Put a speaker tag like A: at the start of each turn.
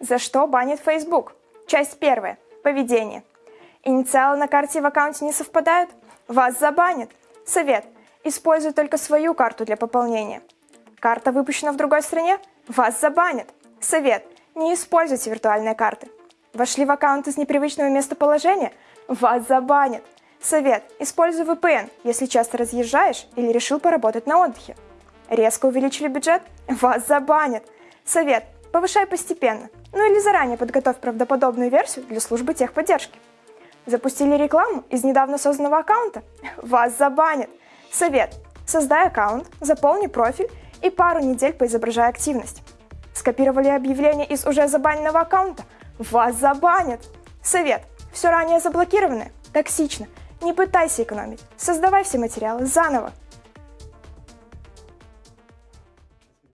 A: За что банит Facebook? Часть первая. Поведение. Инициалы на карте в аккаунте не совпадают? Вас забанят. Совет. Используй только свою карту для пополнения. Карта выпущена в другой стране? Вас забанят. Совет. Не используйте виртуальные карты. Вошли в аккаунт из непривычного местоположения? Вас забанят. Совет. Используй VPN, если часто разъезжаешь или решил поработать на отдыхе. Резко увеличили бюджет? Вас забанят. Совет. Повышай постепенно. Ну или заранее подготовь правдоподобную версию для службы техподдержки. Запустили рекламу из недавно созданного аккаунта? Вас забанят. Совет. Создай аккаунт, заполни профиль и пару недель поизображай активность. Скопировали объявление из уже забаненного аккаунта? Вас забанят. Совет. Все ранее заблокированное? Токсично. Не пытайся экономить. Создавай все материалы заново.